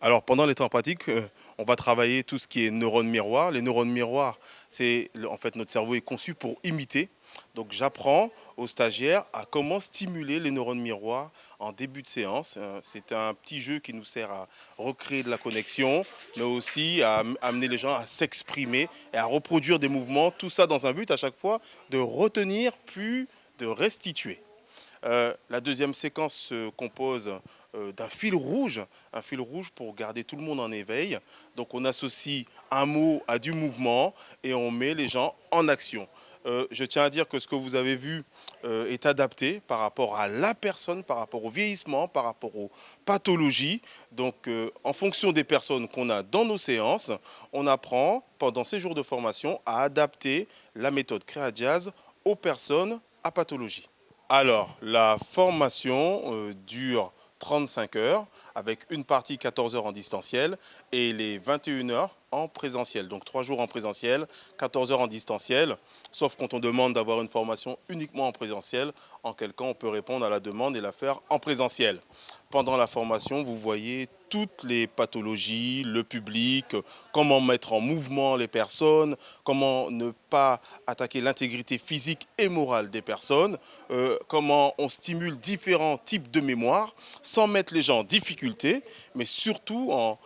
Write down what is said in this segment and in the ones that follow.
Alors pendant les temps pratiques, euh, on va travailler tout ce qui est neurones miroirs. Les neurones miroirs, c'est en fait notre cerveau est conçu pour imiter. Donc j'apprends aux stagiaires à comment stimuler les neurones miroirs en début de séance. Euh, c'est un petit jeu qui nous sert à recréer de la connexion, mais aussi à amener les gens à s'exprimer et à reproduire des mouvements. Tout ça dans un but à chaque fois de retenir puis de restituer. Euh, la deuxième séquence se compose d'un fil rouge, un fil rouge pour garder tout le monde en éveil. Donc on associe un mot à du mouvement et on met les gens en action. Euh, je tiens à dire que ce que vous avez vu est adapté par rapport à la personne, par rapport au vieillissement, par rapport aux pathologies. Donc en fonction des personnes qu'on a dans nos séances, on apprend pendant ces jours de formation à adapter la méthode Créadiaz aux personnes à pathologie. Alors, la formation euh, dure 35 heures avec une partie 14 heures en distanciel et les 21 heures en présentiel. Donc 3 jours en présentiel, 14 heures en distanciel, sauf quand on demande d'avoir une formation uniquement en présentiel, en quel cas on peut répondre à la demande et la faire en présentiel. Pendant la formation, vous voyez toutes les pathologies, le public, comment mettre en mouvement les personnes, comment ne pas attaquer l'intégrité physique et morale des personnes, euh, comment on stimule différents types de mémoire sans mettre les gens en difficulté, mais surtout en,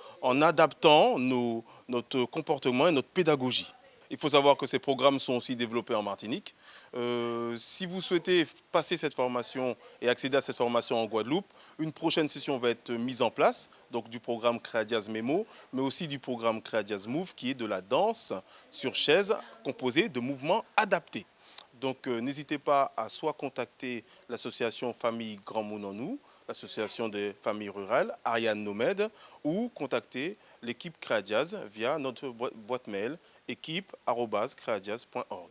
adaptant notre comportement et notre pédagogie. Il faut savoir que ces programmes sont aussi développés en Martinique. Euh, si vous souhaitez passer cette formation et accéder à cette formation en Guadeloupe, une prochaine session va être mise en place, donc du programme Créadiaz Memo, mais aussi du programme Créadiaz Move, qui est de la danse sur chaise composée de mouvements adaptés. Donc euh, n'hésitez pas à soit contacter l'association Famille Grand Nous, l'association des familles rurales, Ariane Nomède, ou contacter l'équipe Créadiaz via notre boîte mail équipe.créadiaz.org.